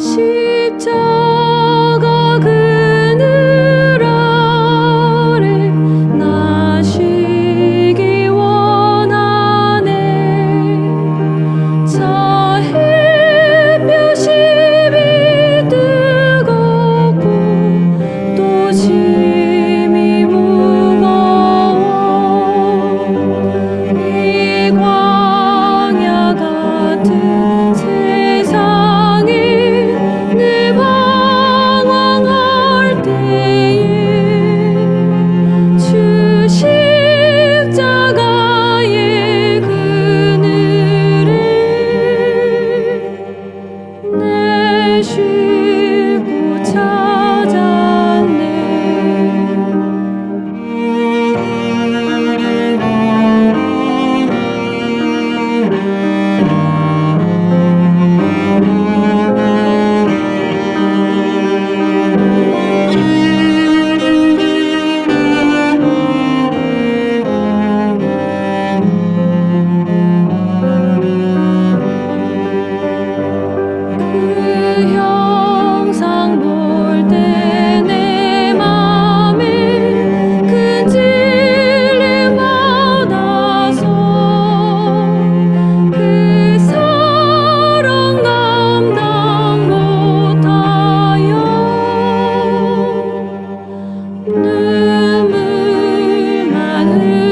십자 去。Hallelujah.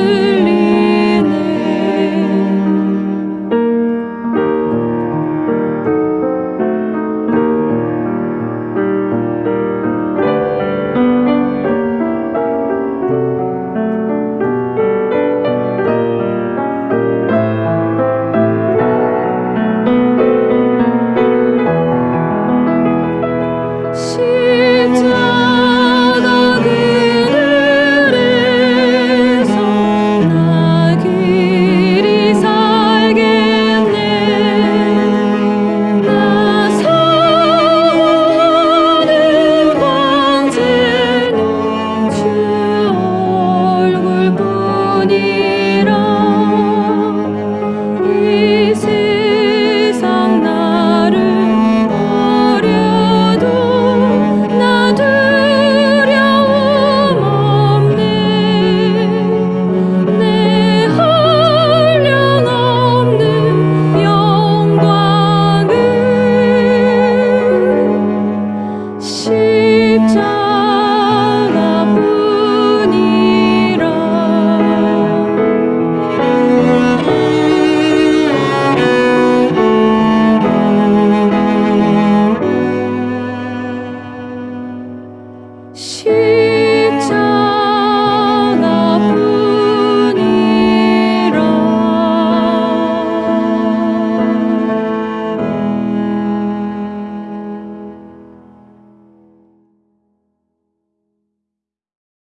Senhor.